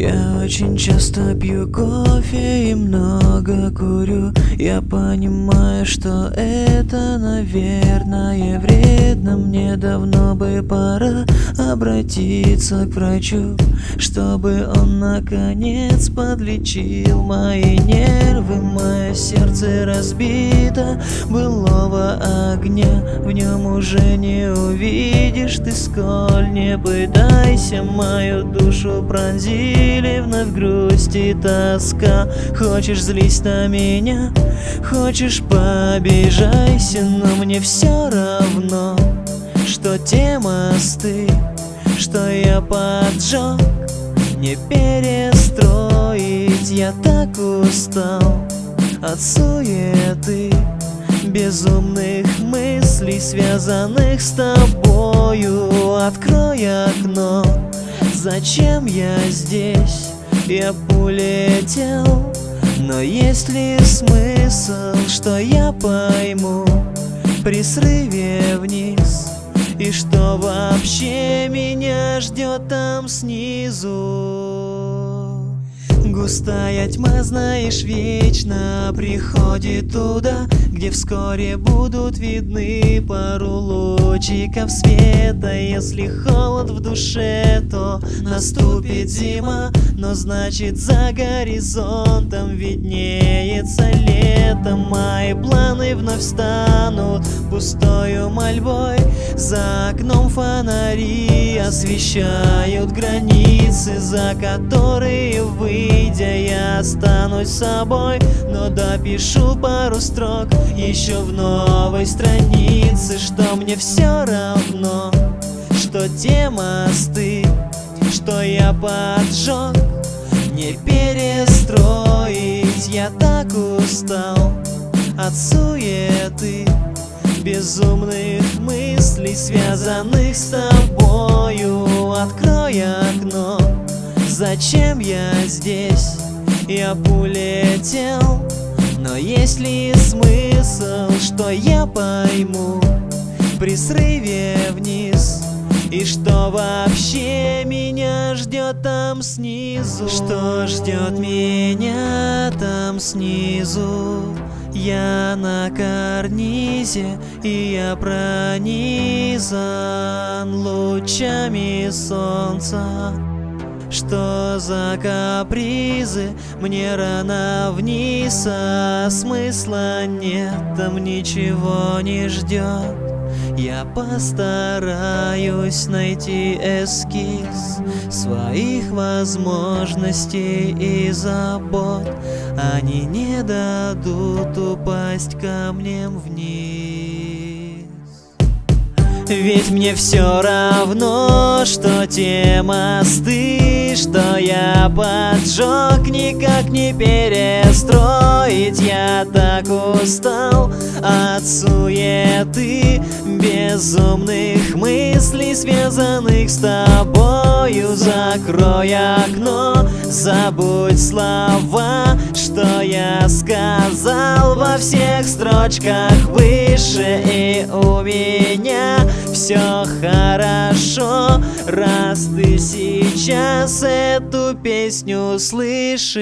Я очень часто пью кофе и много курю. Я понимаю, что это, наверное, вредно. Мне давно бы пора обратиться к врачу Чтобы он наконец подлечил мои нервы Мое сердце разбито былого огня В нем уже не увидишь. Ты сколь Не пытайся мою душу пронзили Вновь грусть и тоска. Хочешь злись на меня, хочешь побежайся Но мне все равно, что те мосты Что я поджег, не перестроить. Я так устал от суеты Безумных мыслей, связанных с тобою. Открой окно, зачем я здесь? Я улетел, но есть ли смысл, что я пойму При срыве вниз? И что вообще меня ждет там снизу Густая тьма, знаешь, вечно приходит туда Где вскоре будут видны пару лучиков света. Если холод в душе, то наступит зима Но значит за горизонтом виднеется лето. Мои планы вновь станут пустою мольбой. За окном фонари освещают границы За которые вы выйдя, я останусь собой Но допишу пару строк еще в новой странице Что мне все равно, что те мосты, что я поджег Не перестроить, я так устал от суеты Безумных мыслей, связанных с тобою. Открой окно Зачем я здесь? Я улетел Но есть ли смысл, что я пойму При срыве вниз и что вообще меня ждет там снизу? Что ждет меня там снизу? Я на карнизе, и я пронизан лучами солнца. Что за капризы? Мне рано вниз, а смысла нет, там ничего не ждет. Я постараюсь найти эскиз своих возможностей и забот. Они не дадут упасть камнем вниз. Ведь мне все равно, что те мосты, что я поджег, никак не перестроить. Я так устал от суеты, безумных мыслей, связанных с тобою. Закрой окно, забудь слова, что я сказал во всех строчках выше и у меня все хорошо, раз ты сейчас эту песню слышишь.